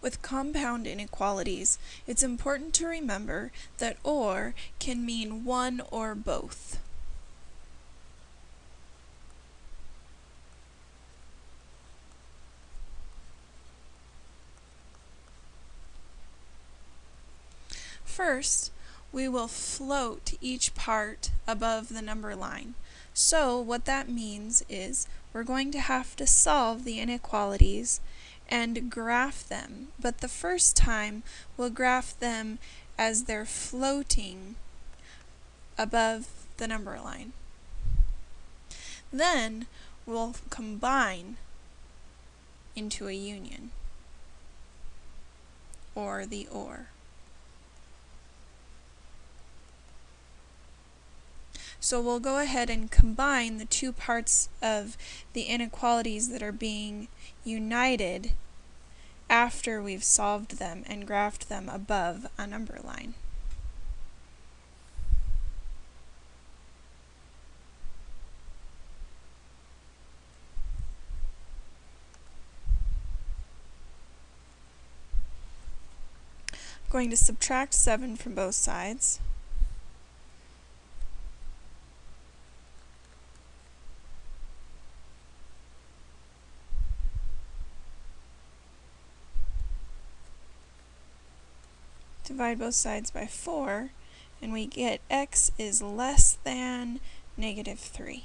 With compound inequalities, it's important to remember that OR can mean one or both. First, we will float each part above the number line. So what that means is we're going to have to solve the inequalities and graph them. But the first time, we'll graph them as they're floating above the number line. Then we'll combine into a union, or the OR. So we'll go ahead and combine the two parts of the inequalities that are being united after we've solved them and graphed them above a number line. going to subtract 7 from both sides. Divide both sides by 4, and we get x is less than negative 3.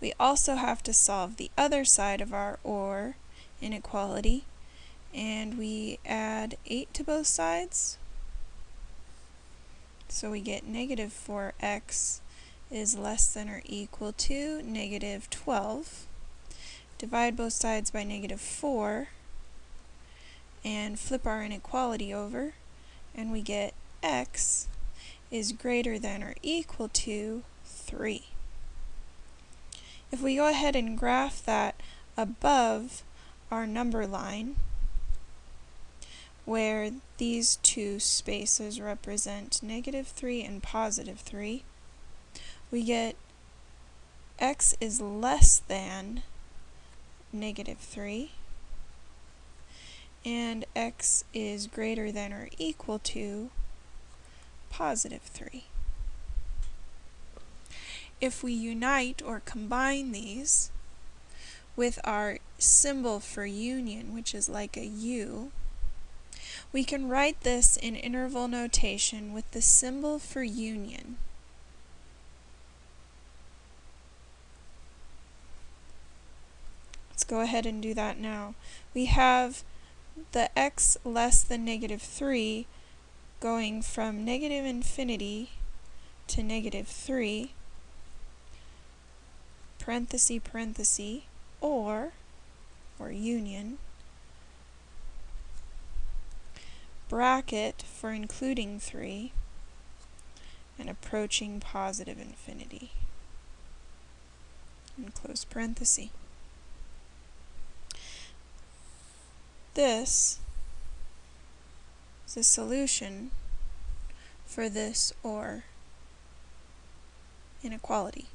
We also have to solve the other side of our OR inequality, and we add 8 to both sides. So we get negative 4x is less than or equal to negative 12. Divide both sides by negative 4, and flip our inequality over and we get x is greater than or equal to 3. If we go ahead and graph that above our number line, where these two spaces represent negative 3 and positive 3, we get x is less than negative 3, and x is greater than or equal to positive 3. If we unite or combine these with our symbol for union, which is like a U, we can write this in interval notation with the symbol for union. Let's go ahead and do that now. We have the x less than negative 3 going from negative infinity to negative 3, parenthesis, parenthesis, or, or union, bracket for including 3, and approaching positive infinity, and close parenthesis. This is a solution for this OR inequality.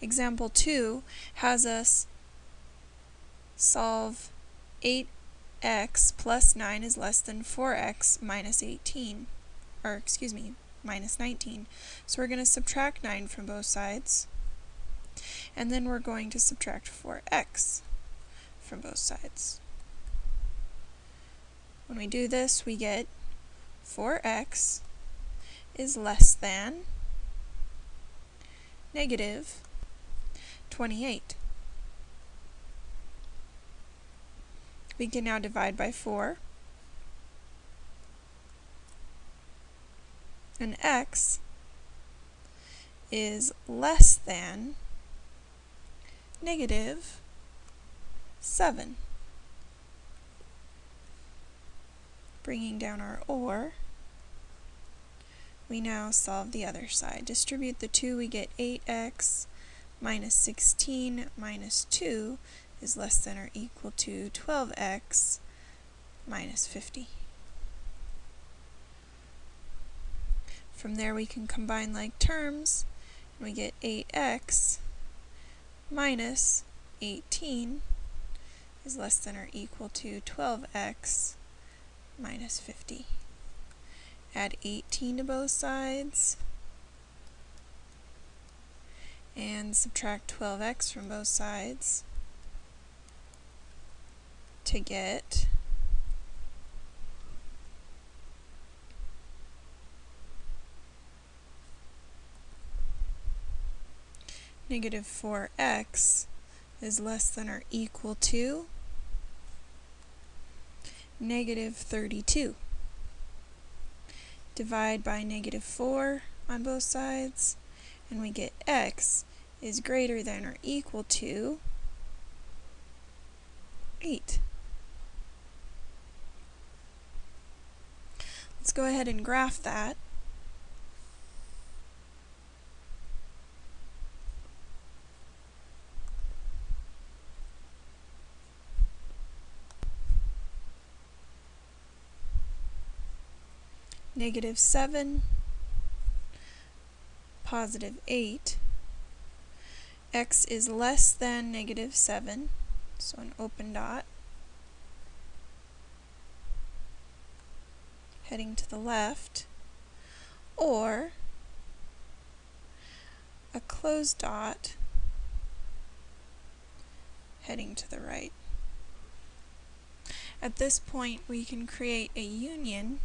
Example 2 has us solve 8x plus 9 is less than 4x minus 18, or excuse me, minus 19. So we're going to subtract 9 from both sides, and then we're going to subtract 4x from both sides. When we do this, we get 4x is less than negative 28. We can now divide by 4. And x is less than negative 7. Bringing down our OR, we now solve the other side. Distribute the 2, we get 8x minus 16 minus 2 is less than or equal to 12x minus 50. From there we can combine like terms, and we get 8x minus 18 is less than or equal to 12x minus 50. Add 18 to both sides and subtract 12x from both sides to get negative 4x is less than or equal to negative 32. Divide by negative 4 on both sides, and we get x is greater than or equal to 8. Let's go ahead and graph that. Negative 7, positive 8. x is less than negative 7, so an open dot. Heading to the left, or a closed dot heading to the right. At this point, we can create a union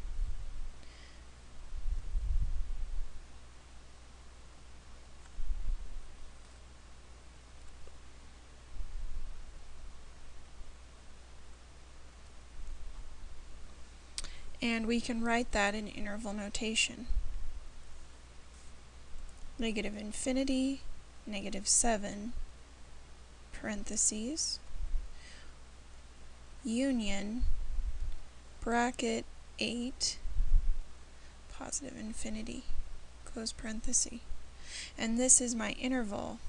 and we can write that in interval notation. Negative infinity, negative 7, parentheses, union, bracket 8, positive infinity, close parenthesis. And this is my interval